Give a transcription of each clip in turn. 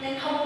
then how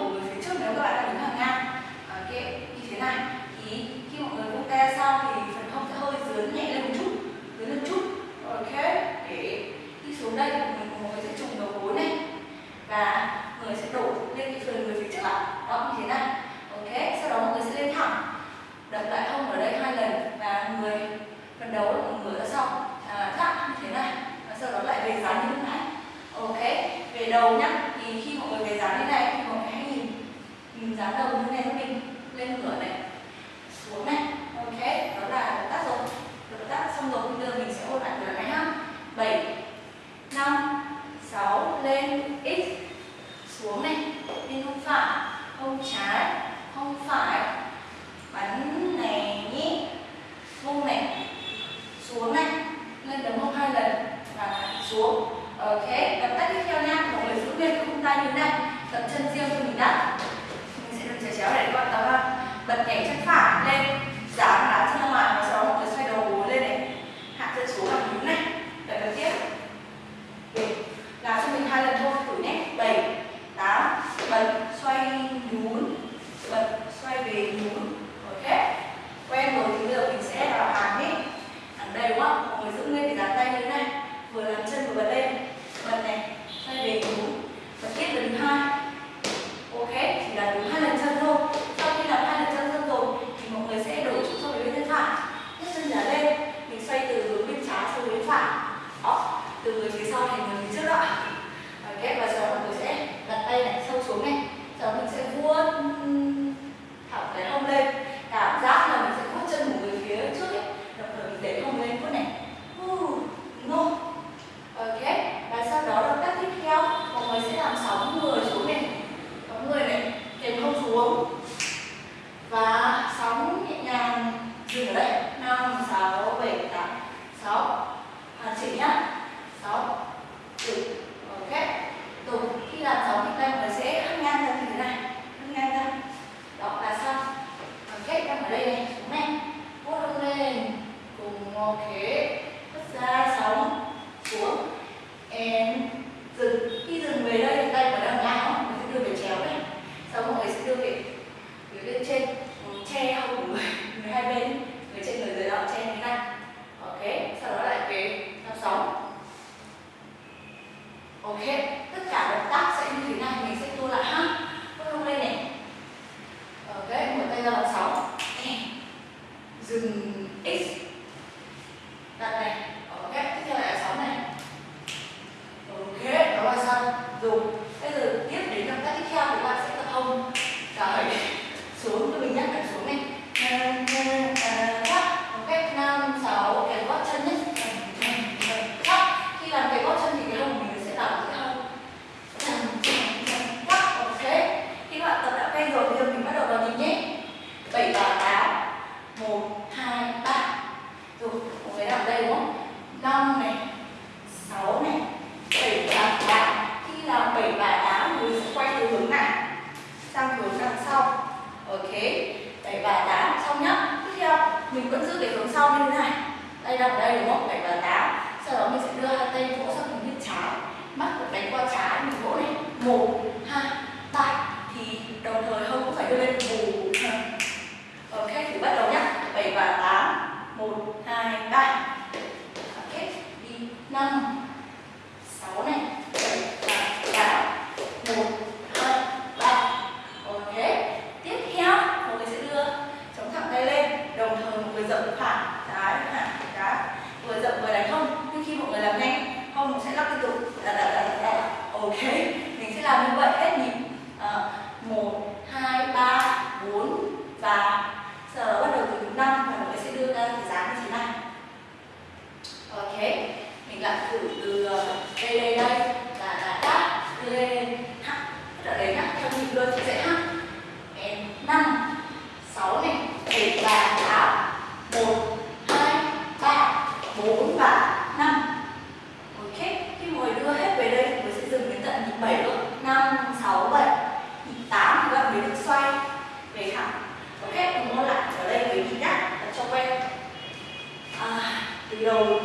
bật nhẹ chân phải lên. 7 và 8 sau đó mình sẽ đưa hai tay vỗ sang ok mình sẽ làm như vậy hết 7 lúc 5, 6, 7 8 thì các bạn mới được xoay về thẳng. Ok cùng môn lại ở đây với mình nhá. Cho quen. À, từ đầu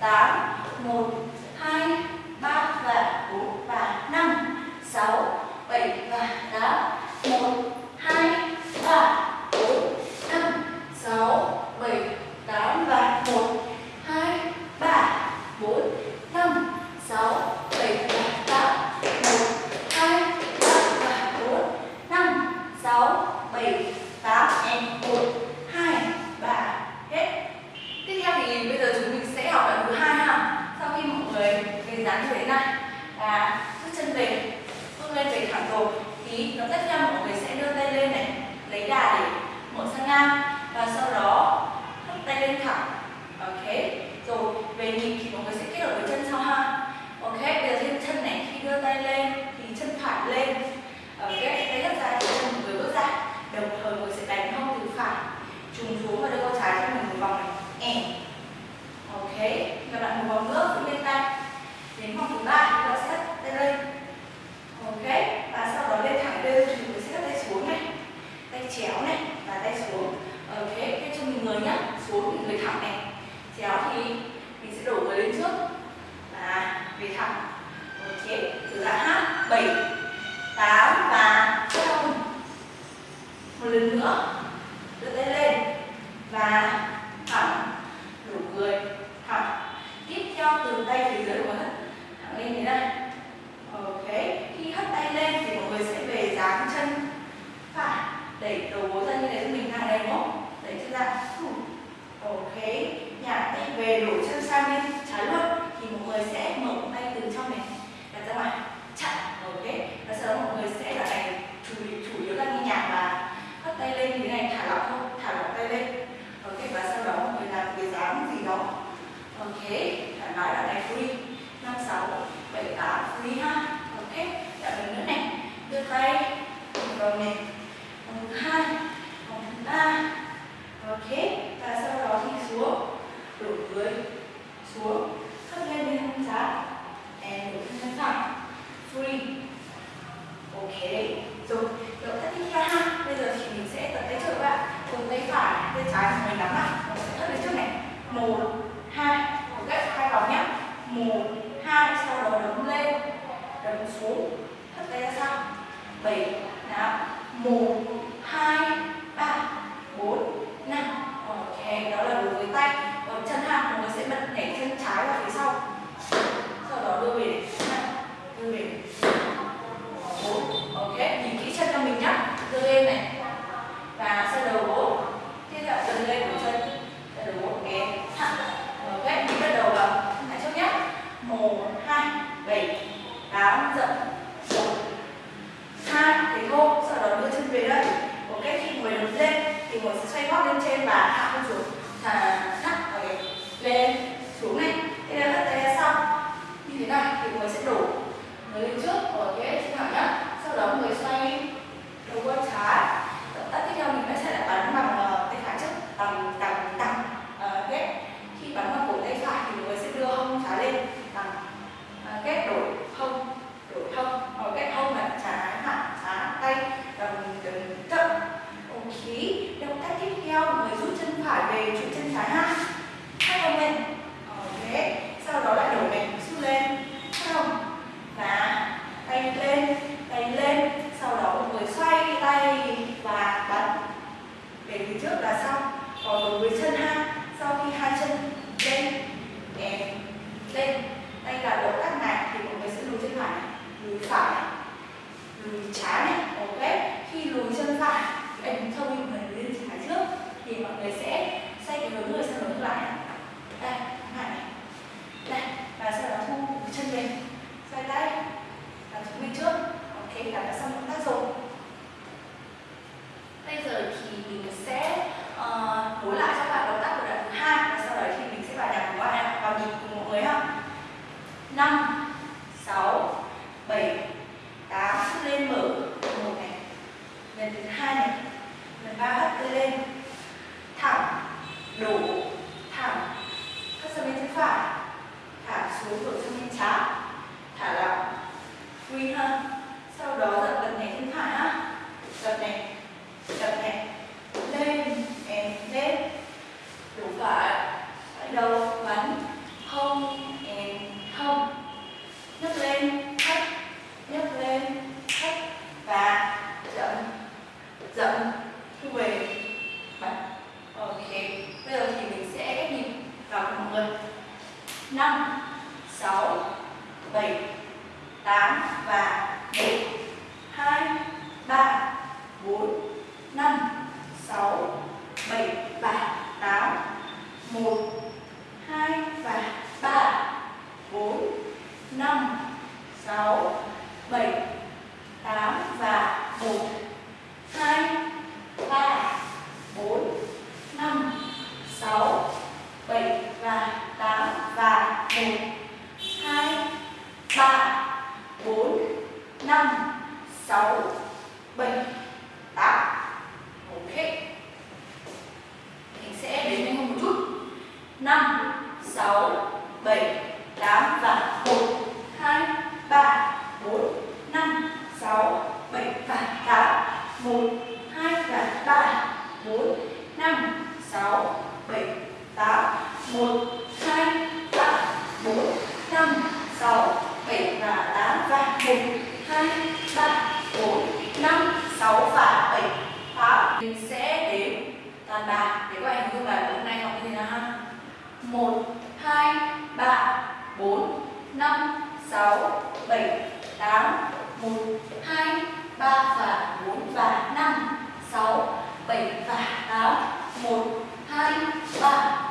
tá? Muito. dáng như thế này và bước chân về, bước lên về thẳng rồi thì nó tiếp theo mọi người sẽ đưa tay lên này, lấy đà để mọi sang ngang, và sau đó hất tay lên thẳng. Ok, rồi về nhịp thì mọi người sẽ kết hợp với chân sau ha. Ok, bây giờ chân này, khi đưa tay lên thì chân phải lên. Ok tay rất dài chân mọi người bước ra đồng thời mọi người sẽ đánh hông từ phải, trùng xuống và đưa con trái cho mình một vòng này. E ok, các bạn một vòng nữa cũng lên tay. Tay vòng này vòng thứ hai vòng thứ ba. Ok và sau đó thì xuống, đổ dưới, xuống. Thấp lên bên hông trái and đổ chân phải free. Ok. Rồi, động tác tiếp theo ha. Bây giờ thì mình sẽ tập tay trước các bạn. Cùng tay phải, tay trái mình nắm lại. Mình sẽ lên trước này. Một, hai gấp hai vòng nhé một, hai, sau đó đấm lên, đấm xuống thấp tay ra sau. 7 đó 1 trái ha hai hông lên ok sau đó lại đổ mình xuống lên. Không và tay lên tay lên. Sau đó một người xoay tay và bắn về phía trước là xong. Còn đối với chân ha sau khi hai chân lên em lên. Đây là động tác này thì mọi người sẽ lùi chân phải lùi phải lùi trái này, ok? Khi lùi chân phải em thông minh mình lên trái trước thì mọi người sẽ xoay cái hướng người sang hướng lại. Đây này đây và sau đó thu chân về xoay tay. Làm chúng bên trước. Ok là đã xong động tác rồi. Bây giờ thì mình sẽ uh, nối lại cho các bạn động tác của đoạn thứ hai và sau đấy thì mình sẽ vào nhạc của bạn. Vào nhịp cùng mọi người ha. Năm sáu bảy tám lên mở. Một này. Lần thứ hai này. Lần ba hất lên. Thẳng. Đủ thẳng hất sang bên chân phải thả xuống đổ sang bên trái thả lỏng. Free hơn sau đó dập bật nhảy chân phải ha dập này. Dập này. Lên. Em lên. Đủ phải. Phải đầu bắn. Không. Em không. Nhấc lên. Thấp nhấc lên. Thấp và dậm dậm thu về. Bắn. Ok. Bây giờ thì mình sẽ ghép nhịp vào cùng mọi người năm sáu bảy tám và một hai ba bốn năm sáu bảy và tám một hai và ba bốn năm sáu bảy tám và một hai ba bốn năm sáu bảy và tám và 1, 2, 3, 4, 5, 6 và 7, 8 Mình sẽ đếm toàn bài để các bạn hình dung bài của hôm nay học như thế nào ha? 1, 2, 3, 4, 5, 6, 7, 8 1, 2, 3 và 4 và 5 6, 7 và 8 1, 2, 3,